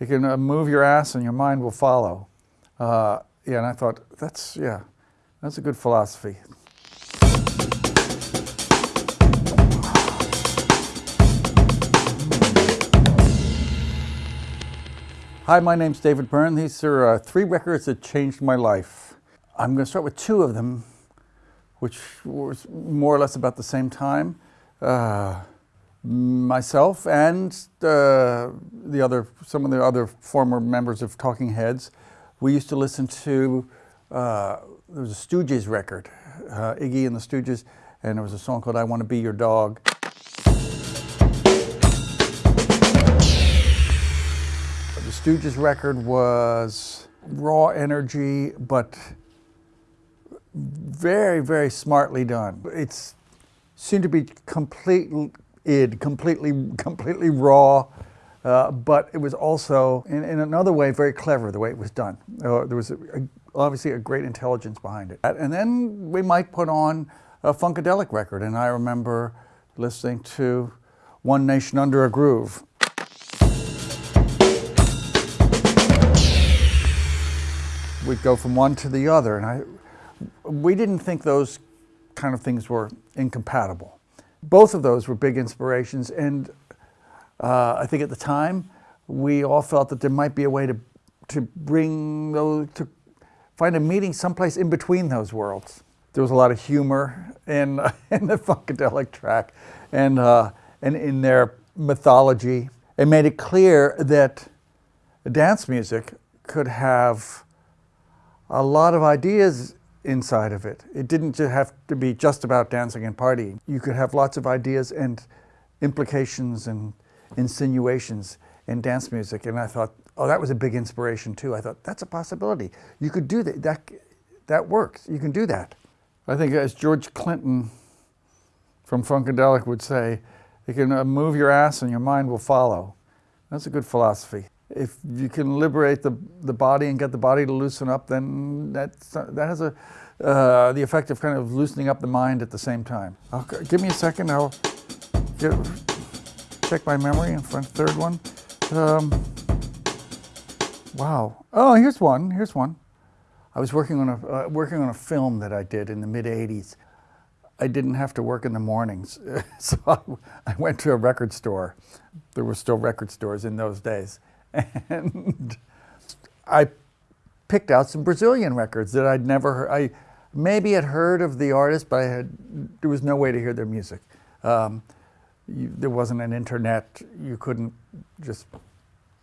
You can uh, move your ass and your mind will follow. Uh, yeah, and I thought, that's, yeah, that's a good philosophy. Hi, my name's David Byrne. These are uh, three records that changed my life. I'm going to start with two of them, which was more or less about the same time. Uh, myself and uh, the other, some of the other former members of Talking Heads, we used to listen to, uh, there was a Stooges record, uh, Iggy and the Stooges, and there was a song called I Want to Be Your Dog. The Stooges record was raw energy, but very, very smartly done. It seemed to be complete id, completely, completely raw, uh, but it was also, in, in, another way, very clever the way it was done. Uh, there was a, a, obviously a great intelligence behind it. And then we might put on a Funkadelic record, and I remember listening to One Nation Under a Groove. we'd go from one to the other. And I, we didn't think those kind of things were incompatible. Both of those were big inspirations. And uh, I think at the time, we all felt that there might be a way to, to bring those, to find a meeting someplace in between those worlds. There was a lot of humor in, in the Funkadelic track and, uh, and in their mythology. It made it clear that dance music could have a lot of ideas inside of it. It didn't have to be just about dancing and partying. You could have lots of ideas and implications and insinuations in dance music. And I thought, oh, that was a big inspiration too. I thought, that's a possibility. You could do that. That, that works. You can do that. I think as George Clinton from Funkadelic would say, you can uh, move your ass and your mind will follow. That's a good philosophy if you can liberate the, the body and get the body to loosen up, then that's, that has a, uh, the effect of kind of loosening up the mind at the same time. I'll, give me a second, I'll get, check my memory in front, third one. Um, wow. Oh, here's one, here's one. I was working on a, uh, working on a film that I did in the mid 80s. I didn't have to work in the mornings, so I, I went to a record store. There were still record stores in those days and I picked out some Brazilian records that I'd never heard. I maybe had heard of the artist, but I had there was no way to hear their music. Um, you, there wasn't an internet. You couldn't just.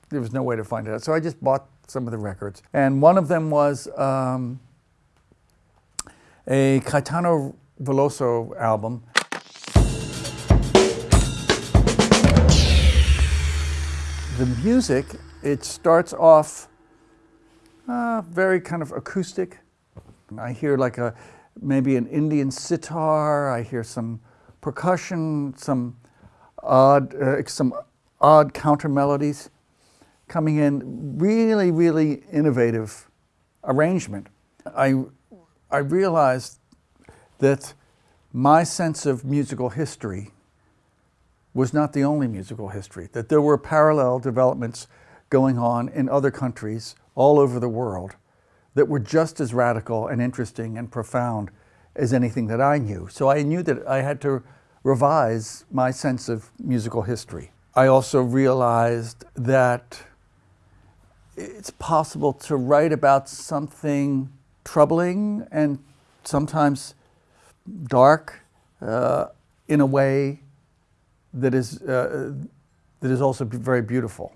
There was no way to find it out. So I just bought some of the records, and one of them was um, a Caetano Veloso album. The music, it starts off uh, very kind of acoustic. I hear like a maybe an Indian sitar. I hear some percussion, some odd, uh, some odd counter melodies coming in. Really, really innovative arrangement. I I realized that my sense of musical history was not the only musical history, that there were parallel developments going on in other countries all over the world that were just as radical and interesting and profound as anything that I knew. So I knew that I had to revise my sense of musical history. I also realized that it's possible to write about something troubling and sometimes dark uh, in a way that is, uh, that is also very beautiful.